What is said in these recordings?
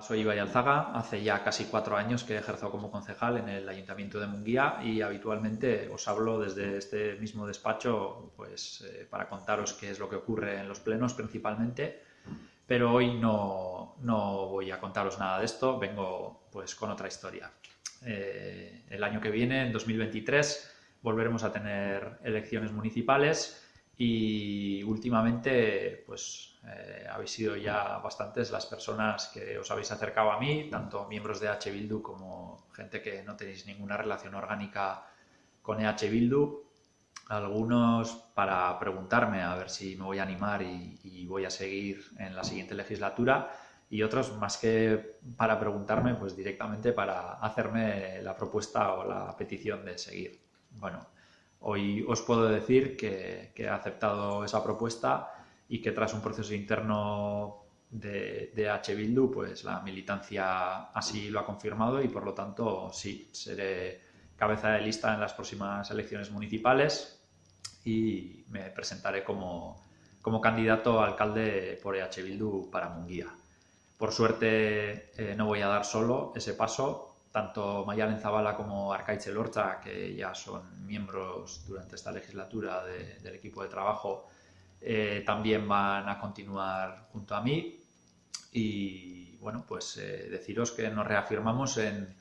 Soy Ibai Alzaga, hace ya casi cuatro años que ejerzo como concejal en el Ayuntamiento de Munguía y habitualmente os hablo desde este mismo despacho pues, eh, para contaros qué es lo que ocurre en los plenos principalmente, pero hoy no, no voy a contaros nada de esto, vengo pues, con otra historia. Eh, el año que viene, en 2023, volveremos a tener elecciones municipales y últimamente pues eh, habéis sido ya bastantes las personas que os habéis acercado a mí, tanto miembros de H. Como gente que no tenéis ninguna relación orgánica con EH Bildu, algunos para preguntarme a ver si me voy a animar y, y, voy a seguir en la siguiente legislatura y otros más que para preguntarme, pues directamente para hacerme la propuesta o la petición de seguir. Bueno, Hoy os puedo decir que, he aceptado esa propuesta y que tras un proceso interno de, de H. Bildu, pues la militancia así lo ha confirmado y por lo tanto sí, seré cabeza de lista en las próximas elecciones municipales y me presentaré como, como candidato alcalde por EH Bildu para Munguía. Por suerte eh, no voy a dar solo ese paso, tanto Mayalen Zabala como Arcaiche Lorcha, que ya son miembros durante esta legislatura del equipo de trabajo, eh, también van a continuar junto a mí. Y bueno, pues eh, deciros que nos reafirmamos en,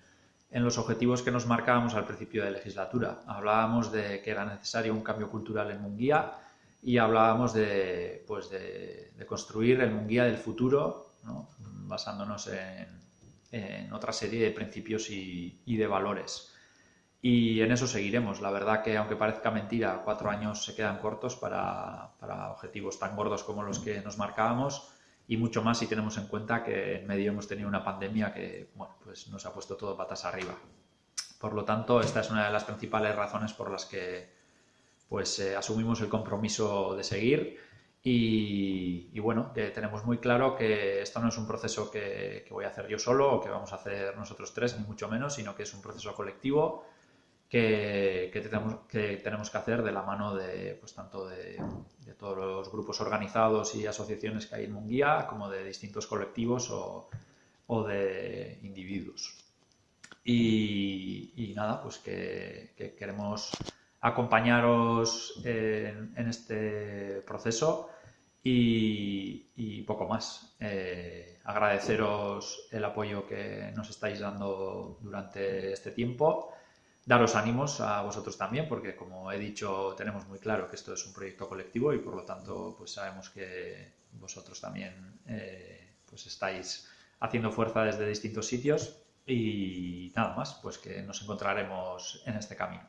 los objetivos que nos marcábamos al principio de legislatura. Hablábamos de que era necesario un cambio cultural en Munguía y hablábamos de, pues de, construir el Munguía del futuro, basándonos en, en otra serie de principios y, de valores. Y en eso seguiremos. La verdad que, aunque parezca mentira, cuatro años se quedan cortos para, objetivos tan gordos como los que nos marcábamos y mucho más si tenemos en cuenta que en medio hemos tenido una pandemia que bueno, pues nos ha puesto todo patas arriba. Por lo tanto, esta es una de las principales razones por las que pues, eh, asumimos el compromiso de seguir y, bueno, que tenemos muy claro que esto no es un proceso que, voy a hacer yo solo o que vamos a hacer nosotros tres, ni mucho menos, sino que es un proceso colectivo que, tenemos, que tenemos que hacer de la mano de, pues, tanto de, todos los grupos organizados y asociaciones que hay en Munguía, como de distintos colectivos o, de individuos. Y, nada, pues que, queremos acompañaros en, este proceso y, poco más. Eh, agradeceros el apoyo que nos estáis dando durante este tiempo. Daros ánimos a vosotros también, porque como he dicho, tenemos muy claro que esto es un proyecto colectivo y por lo tanto pues sabemos que vosotros también eh, pues estáis haciendo fuerza desde distintos sitios y nada más, pues que nos encontraremos en este camino.